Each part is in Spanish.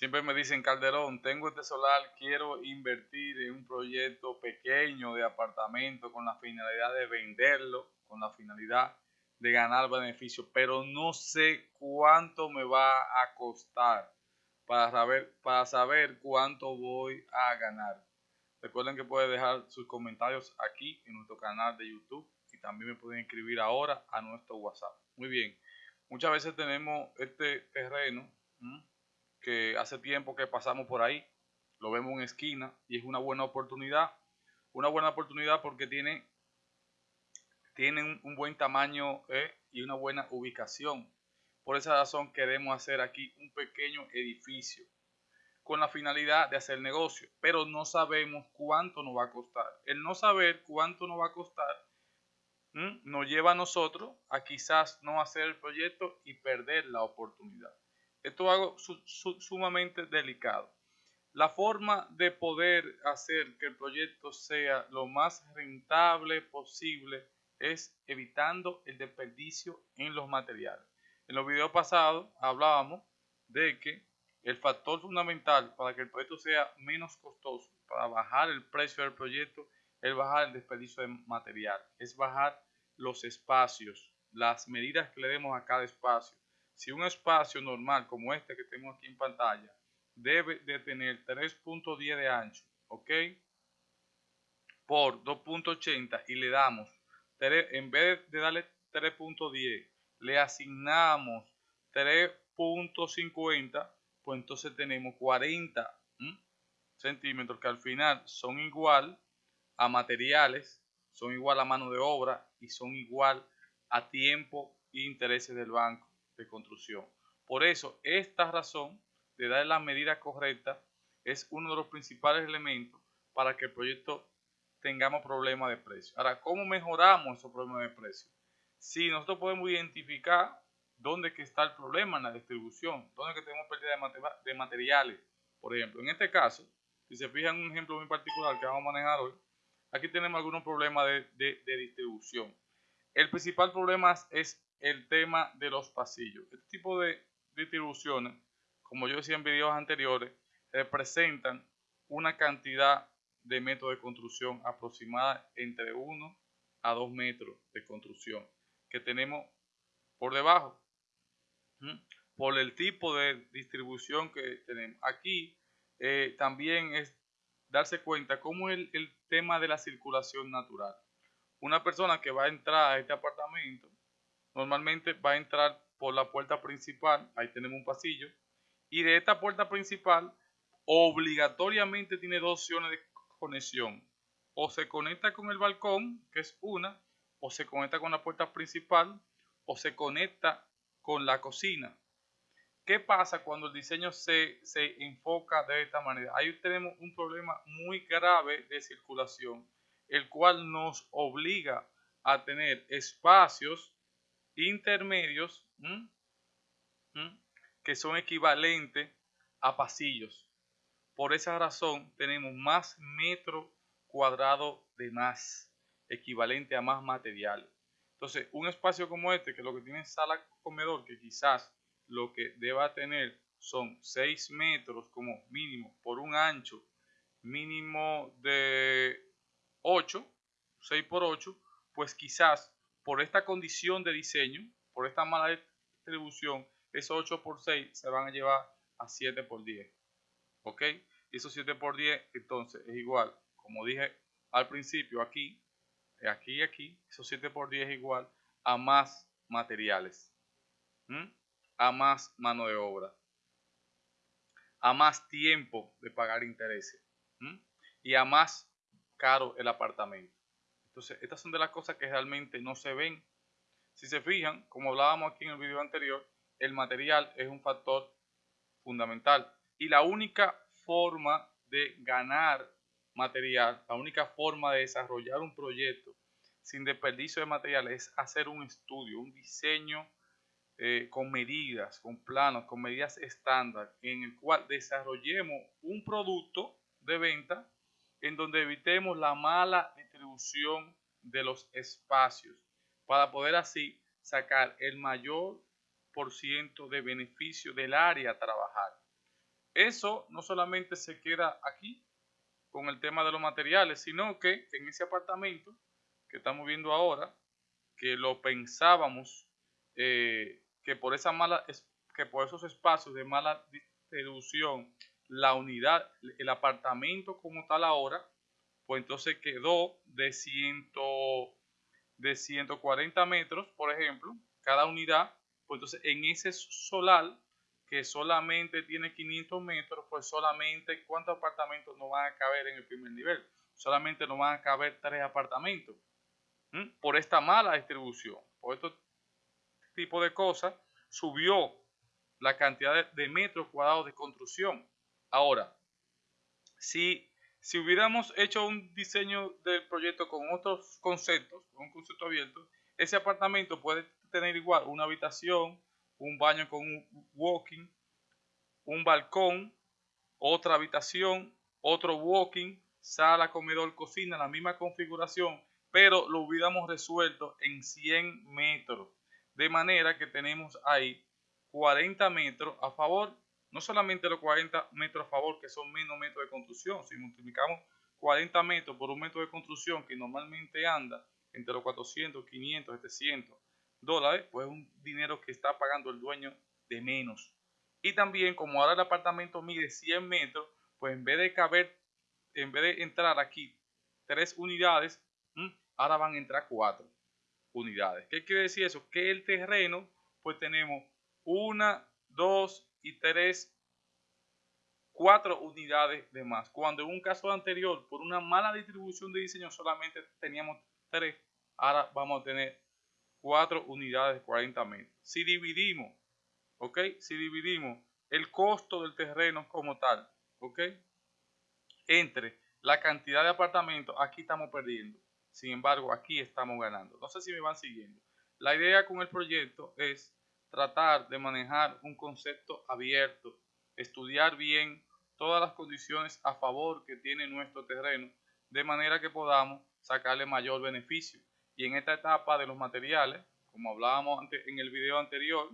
Siempre me dicen, Calderón, tengo este solar, quiero invertir en un proyecto pequeño de apartamento con la finalidad de venderlo, con la finalidad de ganar beneficio, pero no sé cuánto me va a costar para saber, para saber cuánto voy a ganar. Recuerden que pueden dejar sus comentarios aquí en nuestro canal de YouTube y también me pueden escribir ahora a nuestro WhatsApp. Muy bien, muchas veces tenemos este terreno que hace tiempo que pasamos por ahí, lo vemos en esquina y es una buena oportunidad. Una buena oportunidad porque tiene, tiene un, buen tamaño eh, y una buena ubicación. Por esa razón queremos hacer aquí un pequeño edificio con la finalidad de hacer negocio, pero no sabemos cuánto nos va a costar. El no saber cuánto nos va a costar nos lleva a nosotros a quizás no hacer el proyecto y perder la oportunidad. Esto es algo sumamente delicado. La forma de poder hacer que el proyecto sea lo más rentable posible es evitando el desperdicio en los materiales. En los videos pasados hablábamos de que el factor fundamental para que el proyecto sea menos costoso, para bajar el precio del proyecto, es bajar el desperdicio de material, es bajar los espacios, las medidas que le demos a cada espacio si un espacio normal como este que tengo aquí en pantalla debe de tener 3.10 de ancho, ¿ok? Por 2.80 y le damos, en vez de darle 3.10, le asignamos 3.50, pues entonces tenemos 40 centímetros que al final son igual a materiales, son igual a mano de obra y son igual a tiempo e intereses del banco de construcción. Por eso, esta razón de dar la medida correcta es uno de los principales elementos para que el proyecto tengamos problemas de precio. Ahora, ¿cómo mejoramos esos problemas de precio? Si nosotros podemos identificar dónde está el problema en la distribución, dónde que tenemos pérdida de, materiales. Por ejemplo, en este caso, si se fijan un ejemplo muy particular que vamos a manejar hoy, aquí tenemos algunos problemas de distribución. El principal problema es el tema de los pasillos. Este tipo de distribuciones, como yo decía en videos anteriores, representan una cantidad de metros de construcción aproximada entre 1 a 2 metros de construcción que tenemos por debajo por el tipo de distribución que tenemos. Aquí eh, también es darse cuenta cómo es el tema de la circulación natural. Una persona que va a entrar a este apartamento normalmente va a entrar por la puerta principal, ahí tenemos un pasillo, y de esta puerta principal obligatoriamente tiene dos opciones de conexión. O se conecta con el balcón, que es una, o se conecta con la puerta principal, o se conecta con la cocina. ¿Qué pasa cuando el diseño se, se enfoca de esta manera? Ahí tenemos un problema muy grave de circulación, el cual nos obliga a tener espacios intermedios que son equivalentes a pasillos. Por esa razón tenemos más metro cuadrado de más, equivalente a más material. Entonces, un espacio como este, que lo que tiene sala comedor, que quizás lo que deba tener son 6 metros como mínimo por un ancho mínimo de 8, 6 por 8, pues quizás por esta condición de diseño, por esta mala distribución, esos 8 por 6 se van a llevar a 7 por 10. ¿Ok? Y esos 7 por 10 entonces es igual, como dije al principio, aquí, aquí y aquí, esos 7 por 10 es igual a más materiales, a más mano de obra, a más tiempo de pagar intereses y a más caro el apartamento. Entonces, estas son de las cosas que realmente no se ven. Si se fijan, como hablábamos aquí en el video anterior, el material es un factor fundamental. Y la única forma de ganar material, la única forma de desarrollar un proyecto sin desperdicio de material es hacer un estudio, un diseño eh, con medidas, con planos, con medidas estándar, en el cual desarrollemos un producto de venta en donde evitemos la mala de los espacios para poder así sacar el mayor por ciento de beneficio del área a trabajar. eso no solamente se queda aquí con el tema de los materiales, sino que en ese apartamento que estamos viendo ahora, que lo pensábamos eh, que por que por esos espacios de mala distribución la unidad el apartamento como tal ahora pues entonces quedó de, ciento, de 140 metros por ejemplo cada unidad pues entonces en ese solar que solamente tiene 500 metros pues solamente cuántos apartamentos no van a caber en el primer nivel. Solamente no van a caber tres apartamentos por esta mala distribución. Por estos tipo de cosas, subió la cantidad de, metros cuadrados de construcción. Ahora, si, si hubiéramos hecho un diseño del proyecto con otros conceptos, con un concepto abierto, ese apartamento puede tener igual una habitación, un baño con un walking, un balcón, otra habitación, otro walking, sala, comedor, cocina, la misma configuración, pero lo hubiéramos resuelto en 100 metros. De manera que tenemos ahí 40 metros a favor, no solamente los 40 metros a favor, que son menos metros de construcción, si multiplicamos 40 metros por un metro de construcción que normalmente anda entre los 400, 500, 700 dólares, pues es un dinero que está pagando el dueño de menos. Y también, como ahora el apartamento mide 100 metros, pues en vez de caber, en vez de entrar aquí tres unidades, ahora van a entrar cuatro unidades. ¿Qué quiere decir eso? Que el terreno, pues tenemos una, dos y tres, cuatro unidades de más. Cuando en un caso anterior, por una mala distribución de diseño, solamente teníamos tres, ahora vamos a tener cuatro unidades de 40 metros. Si dividimos, ¿ok? Si dividimos el costo del terreno como tal, ¿ok? Entre la cantidad de apartamentos, aquí estamos perdiendo. Sin embargo, aquí estamos ganando. No sé si me van siguiendo. La idea con el proyecto es tratar de manejar un concepto abierto, estudiar bien todas las condiciones a favor que tiene nuestro terreno, de manera que podamos sacarle mayor beneficio. Y en esta etapa de los materiales, como hablábamos en el video anterior,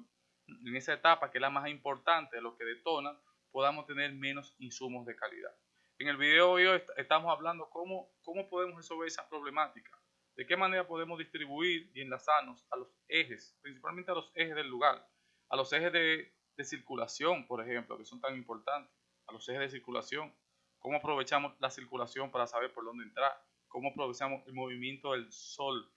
en esa etapa que es la más importante, lo que detona, podamos tener menos insumos de calidad. En el video de hoy estamos hablando cómo, cómo podemos resolver esa problemática, de qué manera podemos distribuir y enlazarnos a los ejes, principalmente a los ejes del lugar, a los ejes de, circulación, por ejemplo, que son tan importantes, a los ejes de circulación, cómo aprovechamos la circulación para saber por dónde entrar, cómo aprovechamos el movimiento del sol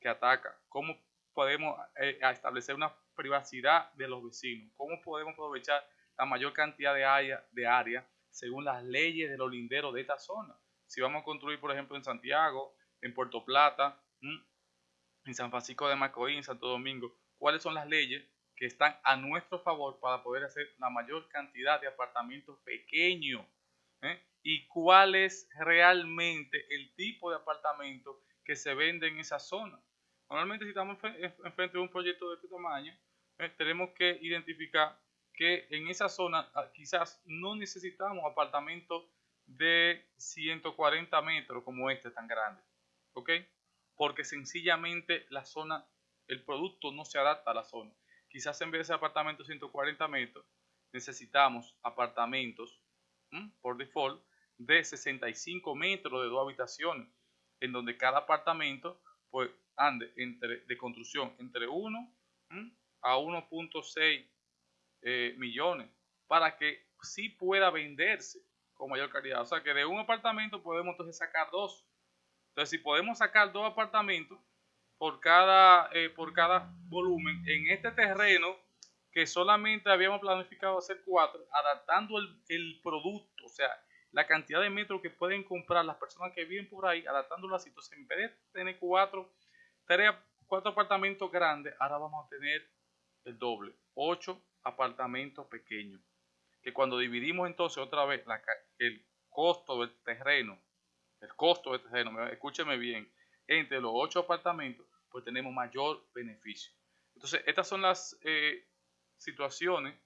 que ataca, cómo podemos eh, establecer una privacidad de los vecinos, cómo podemos aprovechar la mayor cantidad de área, de área según las leyes de los linderos de esta zona. Si vamos a construir, por ejemplo, en Santiago, en Puerto Plata, en San Francisco de Macorís, en Santo Domingo, cuáles son las leyes que están a nuestro favor para poder hacer la mayor cantidad de apartamentos pequeños ¿eh? y cuál es realmente el tipo de apartamento que se vende en esa zona. Normalmente si estamos enfrente de un proyecto de este tamaño, ¿eh? tenemos que identificar que en esa zona ah, quizás no necesitamos apartamentos de 140 metros como este tan grande, ¿ok? Porque sencillamente la zona, el producto no se adapta a la zona. Quizás en vez de apartamentos de 140 metros, necesitamos apartamentos por default de 65 metros de dos habitaciones, en donde cada apartamento pues ande entre, de construcción entre 1 a 1.6 eh, millones para que sí pueda venderse con mayor calidad. O sea que de un apartamento podemos entonces sacar dos. Entonces si podemos sacar dos apartamentos por cada, eh, por cada volumen en este terreno que solamente habíamos planificado hacer cuatro, adaptando el, el producto, o sea, la cantidad de metros que pueden comprar las personas que viven por ahí, adaptándolo así. Entonces, en vez de tener cuatro, tres, cuatro apartamentos grandes, ahora vamos a tener el doble, ocho apartamentos pequeños. Que cuando dividimos entonces otra vez el costo del terreno, el costo del terreno, escúcheme bien, entre los ocho apartamentos, pues tenemos mayor beneficio. Entonces, estas son las eh, situaciones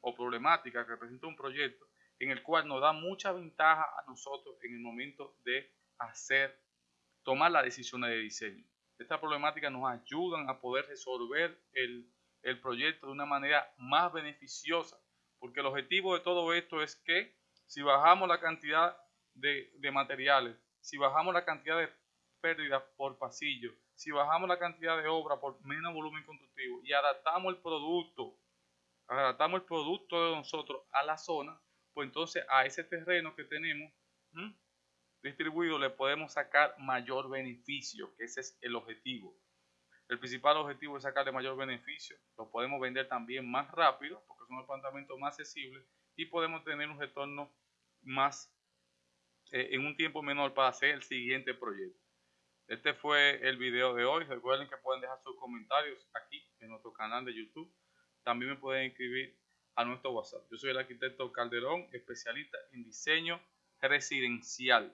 o problemáticas que presenta un proyecto en el cual nos da mucha ventaja a nosotros en el momento de hacer, tomar las decisiones de diseño. Estas problemáticas nos ayudan a poder resolver el el proyecto de una manera más beneficiosa, Porque el objetivo de todo esto es que si bajamos la cantidad de, de materiales, si bajamos la cantidad de pérdidas por pasillo, si bajamos la cantidad de obra por menos volumen constructivo y adaptamos el producto, adaptamos el producto de nosotros a la zona, pues entonces a ese terreno que tenemos distribuido le podemos sacar mayor beneficio, que ese es el objetivo. El principal objetivo es sacarle mayor beneficio. Lo podemos vender también más rápido porque son apartamentos más accesibles y podemos tener un retorno más eh, en un tiempo menor para hacer el siguiente proyecto. Este fue el video de hoy. Recuerden que pueden dejar sus comentarios aquí en nuestro canal de YouTube. También me pueden escribir a nuestro WhatsApp. Yo soy el arquitecto Calderón, especialista en diseño residencial.